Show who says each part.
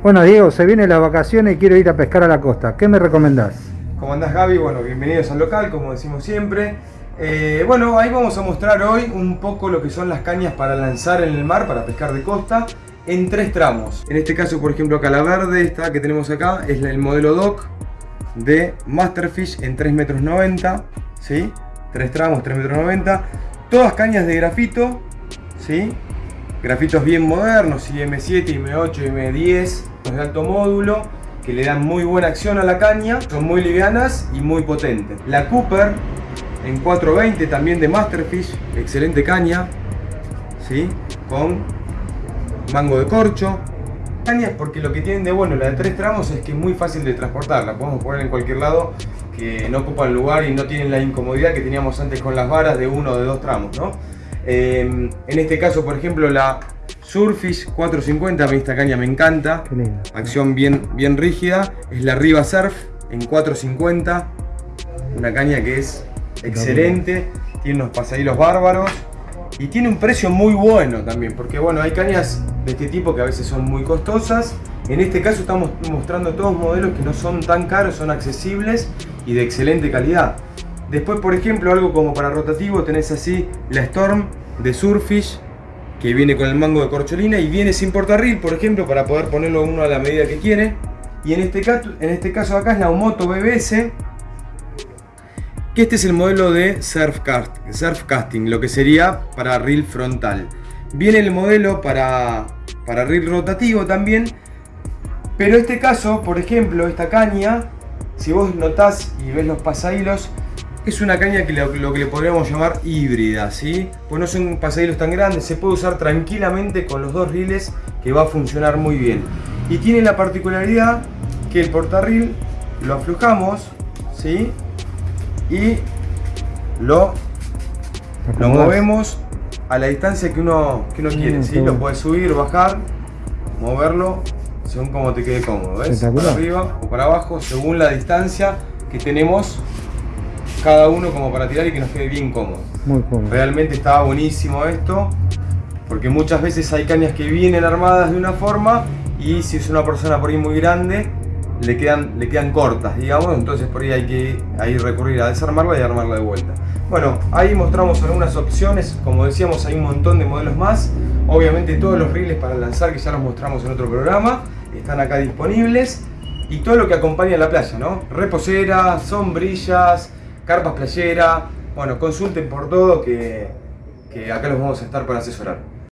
Speaker 1: Bueno Diego, se vienen las vacaciones y quiero ir a pescar a la costa. ¿Qué me recomendás?
Speaker 2: ¿Cómo andás Gaby? Bueno, bienvenidos al local, como decimos siempre. Eh, bueno, ahí vamos a mostrar hoy un poco lo que son las cañas para lanzar en el mar, para pescar de costa, en tres tramos. En este caso, por ejemplo, acá la verde, esta que tenemos acá, es el modelo DOC de Masterfish en 3 metros 90, ¿sí? Tres tramos, 3 metros 90. Todas cañas de grafito, ¿sí? Grafitos bien modernos, IM7, IM8, IM10, de alto módulo, que le dan muy buena acción a la caña, son muy livianas y muy potentes. La Cooper en 420 también de Masterfish, excelente caña, ¿sí? con mango de corcho. Cañas porque lo que tienen de bueno la de tres tramos es que es muy fácil de transportar, la podemos poner en cualquier lado que no ocupan lugar y no tienen la incomodidad que teníamos antes con las varas de uno o de dos tramos. ¿no? Em, en este caso, por ejemplo, la Surfish 450, a mí esta caña me encanta, acción bien, bien rígida, es la Riva Surf en 450, una caña que es excelente, tiene unos pasadillos bárbaros. Y tiene un precio muy bueno también, porque bueno, hay cañas de este tipo que a veces son muy costosas. En este caso estamos mostrando todos modelos que no son tan caros, son accesibles y de excelente calidad. Después, por ejemplo, algo como para rotativo, tenés así la Storm de Surfish, que viene con el mango de corcholina y viene sin portarril, por ejemplo, para poder ponerlo uno a la medida que quiere. Y en este caso, en este caso acá es la Omoto BBS, este es el modelo de surf, casting, lo que sería para reel frontal. Viene el modelo para, para reel rotativo también, pero este caso, por ejemplo, esta caña, si vos notás y ves los pasahilos, es una caña que lo, que le podríamos llamar híbrida, ¿sí? Pues no son pasahilos tan grandes, se puede usar tranquilamente con los dos riles que va a funcionar muy bien. Y tiene la particularidad que el portarril lo aflojamos, ¿sí? y lo, lo movemos a la distancia que uno, que uno quiere, ¿sí? Lo puedes subir, bajar, moverlo según como te quede cómodo, ¿ves? Para arriba o para abajo, según la distancia que tenemos cada uno como para tirar y que nos quede bien cómodo. Muy cómodo. Realmente está buenísimo esto, porque muchas veces hay cañas que vienen armadas de una forma y si es una persona por ahí muy grande, le quedan, le quedan cortas, digamos, entonces por ahí hay que ahí recurrir a desarmarla y armarla de vuelta. Bueno, ahí mostramos algunas opciones, como decíamos hay un montón de modelos más, obviamente todos los riles para lanzar que ya los mostramos en otro programa, están acá disponibles, y todo lo que acompaña a la playa, ¿no? Reposeras, sombrillas, carpas playera, bueno, consulten por todo que, que acá los vamos a estar para asesorar.